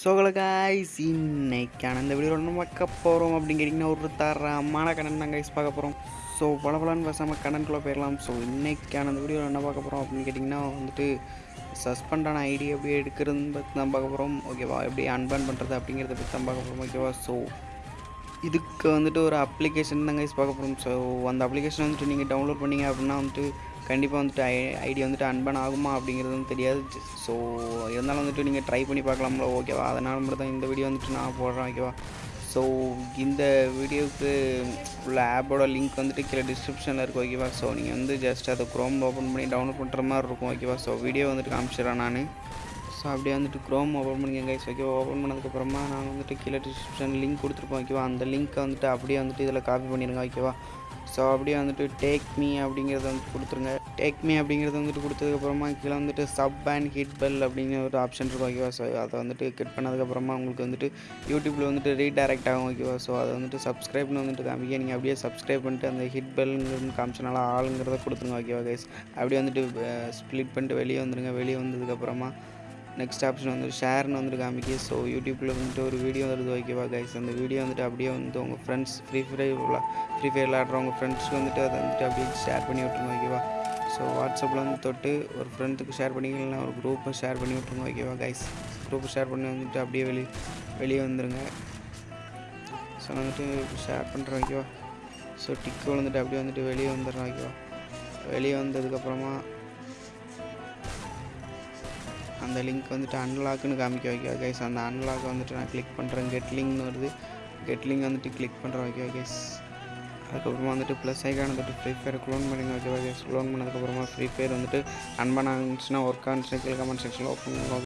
ஸோகலகாய்ஸ் இன்னைக்கான இந்த வீடியோவில் நம்ம பார்க்க போகிறோம் அப்படின்னு கேட்டிங்கன்னா ஒரு தரமான கடன் தான் கைஸ் பார்க்க போகிறோம் ஸோ பல பலன்னு பேசாமல் கடனுக்குள்ளே போயிடலாம் ஸோ இன்னைக்கான இந்த வீடியோவில் என்ன பார்க்க போகிறோம் அப்படின்னு கேட்டிங்கன்னா வந்துட்டு சஸ்பெண்டான ஐடி எப்படி எடுக்கிறதுன்னு பற்றி தான் பார்க்க போகிறோம் ஓகேவா எப்படி அன்பேன் பண்ணுறது அப்படிங்கிறத பற்றி தான் பார்க்க போகிறோம் ஓகேவா ஸோ இதுக்கு வந்துட்டு ஒரு அப்ளிகேஷன் தான் கைஸ் பார்க்க போகிறோம் ஸோ அந்த அப்ளிகேஷன் வந்துட்டு நீங்கள் டவுன்லோட் பண்ணீங்க அப்படின்னா வந்துட்டு கண்டிப்பாக வந்துட்டு ஐ ஐடி வந்துட்டு அன்பன் ஆகுமா அப்படிங்கிறது வந்து தெரியாது. ஸோ இருந்தாலும் வந்துட்டு நீங்கள் ட்ரை பண்ணி பார்க்கலாம்ல ஓகேவா அதனால் மட்டும் தான் இந்த வீடியோ வந்துட்டு நான் போடுறேன் ஓகேவா ஸோ இந்த வீடியோவுக்கு உள்ள ஆப்போட லிங்க் வந்துட்டு கீழே டிஸ்கிரிப்ஷனில் இருக்கும் ஓகேவா ஸோ நீங்கள் வந்து ஜஸ்ட் அதை க்ரோம் ஓப்பன் பண்ணி டவுன்லோட் பண்ணுற மாதிரி இருக்கும் ஓகேவா ஸோ வீடியோ வந்துட்டு காமிச்சிடறேன் நான். ஸோ அப்படியே வந்துட்டு க்ரோம் ஓப்பன் பண்ணிங்க கைஸ் ஓகேவா ஓப்பன் பண்ணதுக்கப்புறமா நான் வந்துட்டு கீழே டிஸ்கிரிப்ஷன் லிங்க் கொடுத்துருப்போம் ஓகேவா அந்த லிங்க்கை வந்துட்டு அப்படியே வந்துட்டு இதில் காப்பி பண்ணிடுங்க ஓகேவா ஸோ அப்படியே வந்துட்டு டேக் மீ அப்படிங்கிறத வந்து கொடுத்துருங்க. டேக் மீ அப்படிங்கிறத வந்துட்டு கொடுத்ததுக்கப்புறமா கீழே வந்துட்டு சப் அண்ட் ஹிட் பெல் அப்படிங்கிற ஒரு ஆப்ஷன் இருக்கும் ஓகேவா ஸோ அதை வந்துட்டு கிளிக் பண்ணதுக்கப்புறமா உங்களுக்கு வந்துட்டு யூடியூப்பில் வந்துட்டு ரீடைரக்ட் ஆகும் ஓகேவா ஸோ அதை வந்துட்டு சப்ஸ்கிரைப்னு வந்துட்டு காமிக்க நீங்கள் அப்படியே சப்ஸ்கிரைப் பண்ணிட்டு அந்த ஹிட் பெல்ங்கிறது காமிச்சனால ஆளுங்கிறத கொடுத்துருங்க ஓகேவா கைஸ் அப்படியே வந்துட்டு ஸ்ப்ளிட் பண்ணிட்டு வெளியே வந்துடுங்க வெளியே வந்ததுக்கப்புறமா நெக்ஸ்ட் ஆப்ஷன் வந்து ஷேர்னு வந்துட்டு காமிக்கு ஸோ யூடியூப்பில் வந்துட்டு ஒரு வீடியோ வருது ஓகேவா கைஸ் அந்த வீடியோ வந்துட்டு அப்படியே வந்து உங்கள் friends free fire free fire விளாட்றவங்க ஃப்ரெண்ட்ஸ்க்கு வந்துட்டு அதை வந்துட்டு அப்படியே ஷேர் பண்ணி விட்ருங்க ஓகேவா ஸோ வாட்ஸ்அப்பில் வந்து தொட்டு ஒரு ஃப்ரெண்டுக்கு ஷேர் பண்ணிக்கலாம் ஒரு குரூப்பை ஷேர் பண்ணி விட்ருங்க ஓகேவா கைஸ் குரூப்பை ஷேர் பண்ணி வந்துட்டு அப்படியே வெளியே வெளியே வந்துடுங்க ஸோ நான் வந்துட்டு ஷேர் பண்ணுறேன் ஓகேவா ஸோ டிக்கு வந்துட்டு அப்படியே வந்துட்டு வெளியே வந்துடுறேன் ஓகேவா வெளியே வந்ததுக்கப்புறமா அந்த லிங்க் வந்துட்டு அன்லாக்னு காமிக்க வைக்க கைஸ் அந்த அன்லாக் வந்துட்டு நான் கிளிக் பண்ணுறேன் கெட் லிங்க்னு வருது. கெட் லிங்க் வந்துட்டு கிளிக் பண்ணுறேன் ஓகே கைஸ் அதுக்கப்புறமா வந்துட்டு ப்ளஸ் ஐக்கான் வந்துட்டு ஃப்ரீ ஃபயர் க்ளோன் பண்ணிங்க ஓகேவா கைஸ் க்ளோன் பண்ணதுக்கப்புறமா ஃப்ரீ ஃபயர் வந்துட்டு அன்பான இருந்துச்சுன்னா ஒர்க் ஆனிச்சுன்னா கீழே கமெண்ட் செக்ஷனில் ஓப்பன்